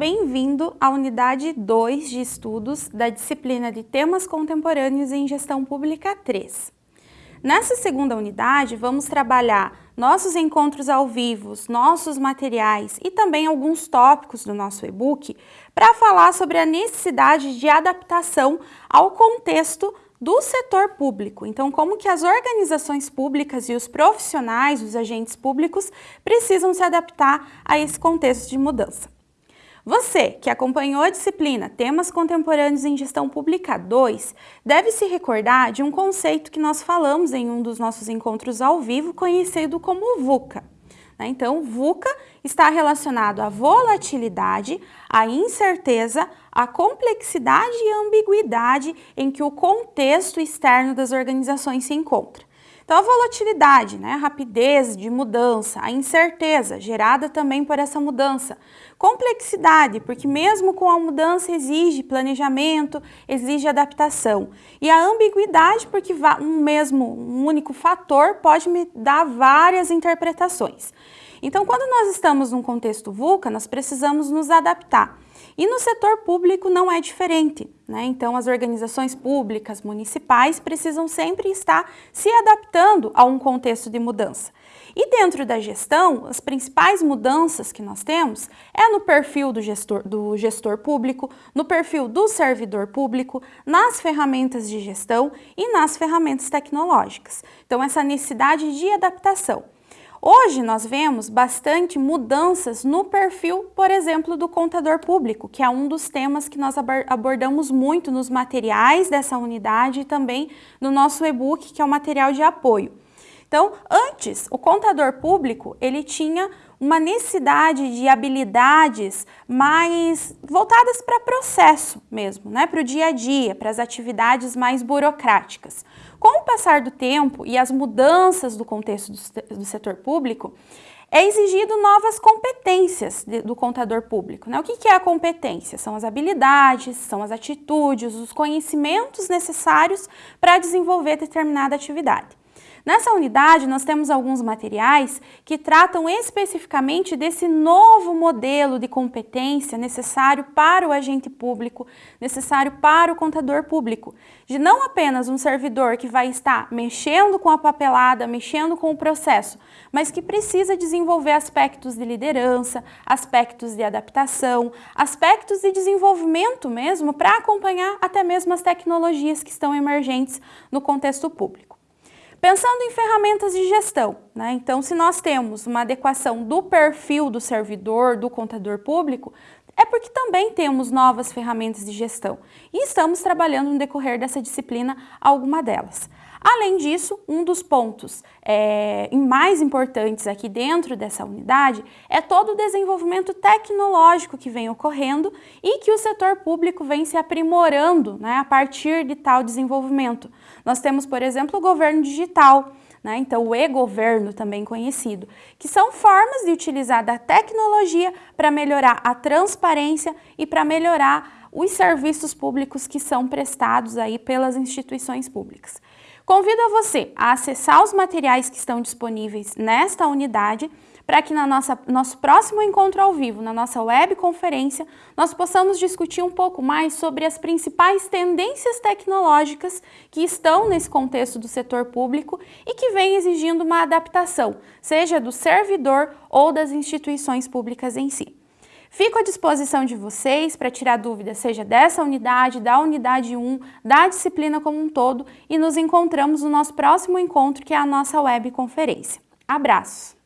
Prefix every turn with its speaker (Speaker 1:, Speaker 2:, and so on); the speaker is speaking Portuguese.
Speaker 1: bem-vindo à unidade 2 de estudos da disciplina de Temas Contemporâneos em Gestão Pública 3. Nessa segunda unidade, vamos trabalhar nossos encontros ao vivo, nossos materiais e também alguns tópicos do nosso e-book para falar sobre a necessidade de adaptação ao contexto do setor público. Então, como que as organizações públicas e os profissionais, os agentes públicos, precisam se adaptar a esse contexto de mudança. Você, que acompanhou a disciplina Temas Contemporâneos em Gestão Pública 2, deve se recordar de um conceito que nós falamos em um dos nossos encontros ao vivo, conhecido como VUCA. Né? Então, VUCA está relacionado à volatilidade, à incerteza, à complexidade e ambiguidade em que o contexto externo das organizações se encontra. Então, a volatilidade, né, a rapidez de mudança, a incerteza gerada também por essa mudança, complexidade, porque mesmo com a mudança exige planejamento, exige adaptação, e a ambiguidade, porque um mesmo, um único fator pode me dar várias interpretações. Então, quando nós estamos num contexto VUCA, nós precisamos nos adaptar. E no setor público não é diferente, né? Então as organizações públicas, municipais, precisam sempre estar se adaptando a um contexto de mudança. E dentro da gestão, as principais mudanças que nós temos é no perfil do gestor, do gestor público, no perfil do servidor público, nas ferramentas de gestão e nas ferramentas tecnológicas. Então essa necessidade de adaptação. Hoje nós vemos bastante mudanças no perfil, por exemplo, do contador público, que é um dos temas que nós abordamos muito nos materiais dessa unidade e também no nosso e-book, que é o material de apoio. Então, antes, o contador público, ele tinha uma necessidade de habilidades mais voltadas para processo mesmo, né? para o dia a dia, para as atividades mais burocráticas. Com o passar do tempo e as mudanças do contexto do, setor público, é exigido novas competências do contador público. Né? O que, que é a competência? São as habilidades, são as atitudes, os conhecimentos necessários para desenvolver determinada atividade. Nessa unidade, nós temos alguns materiais que tratam especificamente desse novo modelo de competência necessário para o agente público, necessário para o contador público, de não apenas um servidor que vai estar mexendo com a papelada, mexendo com o processo, mas que precisa desenvolver aspectos de liderança, aspectos de adaptação, aspectos de desenvolvimento mesmo para acompanhar até mesmo as tecnologias que estão emergentes no contexto público. Pensando em ferramentas de gestão, né? então se nós temos uma adequação do perfil do servidor, do contador público, é porque também temos novas ferramentas de gestão e estamos trabalhando no decorrer dessa disciplina alguma delas. Além disso, um dos pontos é, mais importantes aqui dentro dessa unidade é todo o desenvolvimento tecnológico que vem ocorrendo e que o setor público vem se aprimorando né, a partir de tal desenvolvimento. Nós temos, por exemplo, o governo digital, né? então o e-governo também conhecido, que são formas de utilizar da tecnologia para melhorar a transparência e para melhorar os serviços públicos que são prestados aí pelas instituições públicas. Convido você a acessar os materiais que estão disponíveis nesta unidade para que no nosso próximo encontro ao vivo, na nossa webconferência, nós possamos discutir um pouco mais sobre as principais tendências tecnológicas que estão nesse contexto do setor público e que vem exigindo uma adaptação, seja do servidor ou das instituições públicas em si. Fico à disposição de vocês para tirar dúvidas, seja dessa unidade, da unidade 1, da disciplina como um todo e nos encontramos no nosso próximo encontro, que é a nossa webconferência. Abraços!